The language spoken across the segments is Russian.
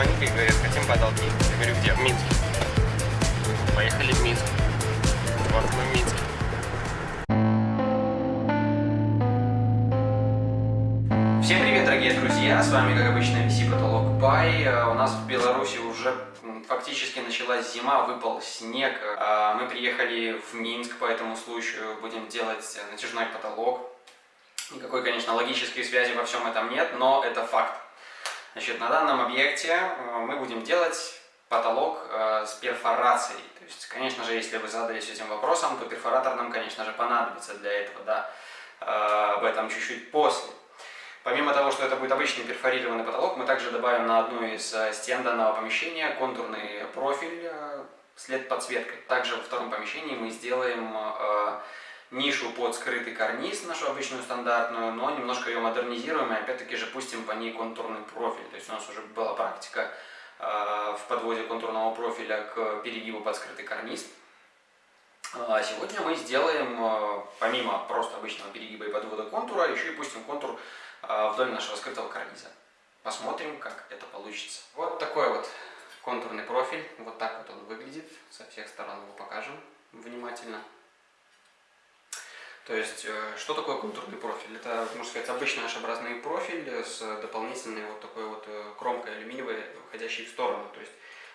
звонили и говорят, хотим потолки. Я говорю, где? В Минске. Поехали в Минск. Вот мы в Минске. Всем привет, дорогие друзья! С вами, как обычно, VC Потолок Бай. У нас в Беларуси уже фактически началась зима, выпал снег. А, мы приехали в Минск по этому случаю, будем делать натяжной потолок. Никакой, конечно, логической связи во всем этом нет, но это факт. Значит, на данном объекте э, мы будем делать потолок э, с перфорацией. То есть, конечно же, если вы задались этим вопросом, то перфоратор нам, конечно же, понадобится для этого, да, э, об этом чуть-чуть после. Помимо того, что это будет обычный перфорированный потолок, мы также добавим на одну из стен данного помещения контурный профиль с LED-подсветкой. Также во втором помещении мы сделаем нишу под скрытый карниз, нашу обычную стандартную, но немножко ее модернизируем и опять-таки же пустим по ней контурный профиль. То есть у нас уже была практика э, в подводе контурного профиля к перегибу под скрытый карниз. А сегодня мы сделаем, э, помимо просто обычного перегиба и подвода контура, еще и пустим контур э, вдоль нашего скрытого карниза. Посмотрим, как это получится. Вот такой вот контурный профиль, вот так вот он выглядит, со всех сторон его покажем внимательно. То есть, э, что такое контурный профиль? Это, можно сказать, обычный H-образный профиль с дополнительной вот такой вот э, кромкой алюминиевой, выходящей в сторону. То есть,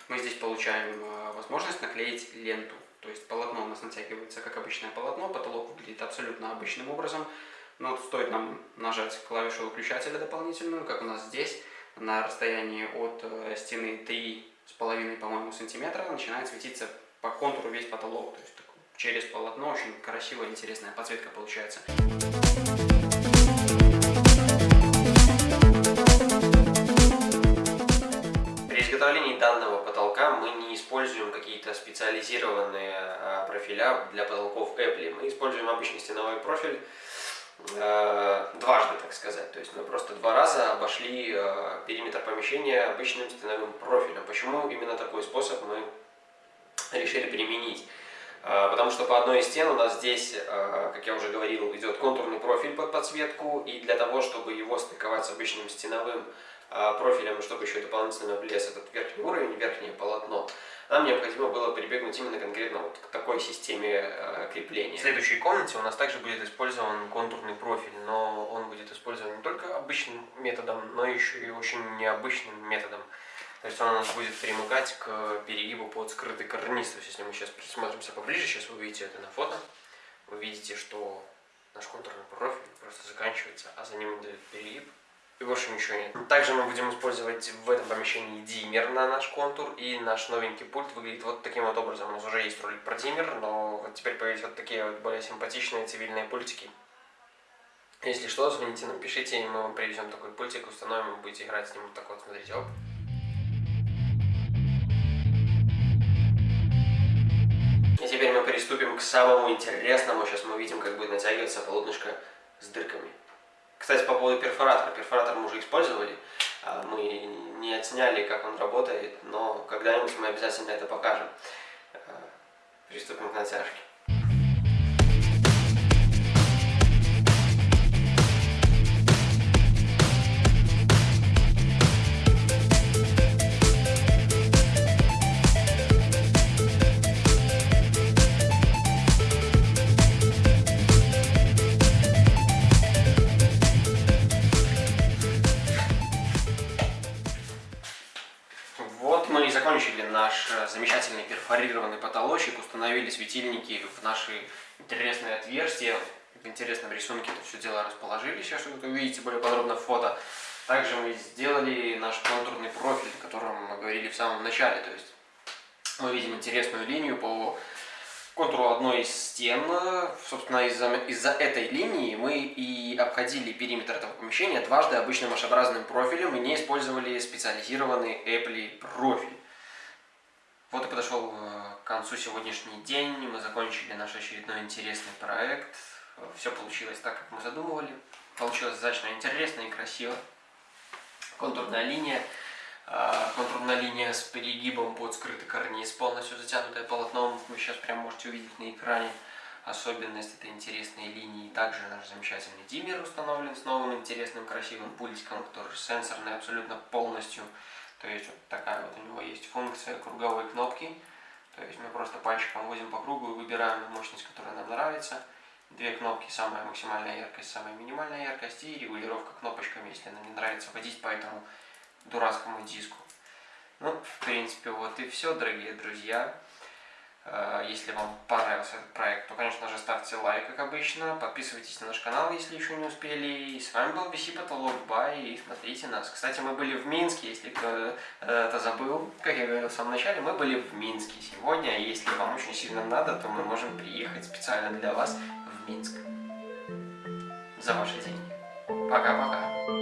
мы здесь получаем э, возможность наклеить ленту. То есть, полотно у нас натягивается как обычное полотно, потолок выглядит абсолютно обычным образом. Но стоит нам нажать клавишу выключателя дополнительную, как у нас здесь, на расстоянии от стены 3,5, по-моему, сантиметра, начинает светиться по контуру весь потолок. То есть, через полотно. Очень красивая, интересная подсветка получается. При изготовлении данного потолка мы не используем какие-то специализированные а, профиля для потолков Apple. Мы используем обычный стеновой профиль а, дважды, так сказать. То есть мы просто два раза обошли а, периметр помещения обычным стеновым профилем. Почему именно такой способ мы решили применить? А, потому что по одной из стен у нас здесь, а, как я уже говорил, идет контурный профиль под подсветку, и для того, чтобы его стыковать с обычным стеновым а, профилем, чтобы еще дополнительно влез этот верхний уровень, верхнее полотно, нам необходимо было прибегнуть именно конкретно вот к такой системе крепления. В следующей комнате у нас также будет использован контурный профиль, но он будет использован не только обычным методом, но еще и очень необычным методом. То есть он у нас будет примыкать к перегибу под скрытый карниз. То есть если мы сейчас присмотримся поближе, сейчас вы увидите это на фото, вы видите, что наш контурный профиль просто заканчивается, а за ним идет перегиб, и больше ничего нет. Также мы будем использовать в этом помещении диммер на наш контур, и наш новенький пульт выглядит вот таким вот образом. У нас уже есть ролик про диммер, но вот теперь появились вот такие вот более симпатичные цивильные пультики. Если что, звоните нам, пишите, и мы вам привезем такой пультик, установим, и будете играть с ним вот так вот, смотрите, оп. И теперь мы приступим к самому интересному. Сейчас мы видим, как будет натягиваться полотнышко с дырками. Кстати, по поводу перфоратора. Перфоратор мы уже использовали. А, мы не отсняли, как он работает, но когда-нибудь мы обязательно это покажем. А, приступим к натяжке. Закончили наш э, замечательный перфорированный потолочек, установили светильники в наши интересные отверстия. В интересном рисунке это все дело расположили, сейчас вы увидите более подробно фото. Также мы сделали наш контурный профиль, о котором мы говорили в самом начале. То есть мы видим интересную линию по контуру одной из стен. Собственно, из-за из, этой линии мы и обходили периметр этого помещения дважды обычным h профилем и не использовали специализированный Apple профиль. Вот и подошел э, к концу сегодняшний день. Мы закончили наш очередной интересный проект. Все получилось так, как мы задумывали. Получилось достаточно интересно и красиво. Контурная линия. Линия с перегибом под скрытый карниз, полностью затянутая полотном. Вы сейчас прям можете увидеть на экране особенность этой интересной линии. Также наш замечательный диммер установлен с новым интересным красивым пультиком, который сенсорный абсолютно полностью. То есть вот такая вот у него есть функция круговой кнопки. То есть мы просто пальчиком возим по кругу и выбираем мощность, которая нам нравится. Две кнопки, самая максимальная яркость, самая минимальная яркость и регулировка кнопочками, если нам не нравится водить по этому дурацкому диску. Ну, в принципе, вот и все, дорогие друзья. Э, если вам понравился этот проект, то, конечно же, ставьте лайк, как обычно. Подписывайтесь на наш канал, если еще не успели. И с вами был VC Потолок Бай. И смотрите нас. Кстати, мы были в Минске, если кто э, забыл. Как я говорил в самом начале, мы были в Минске сегодня. Если вам очень сильно надо, то мы можем приехать специально для вас в Минск. За ваши деньги. Пока-пока.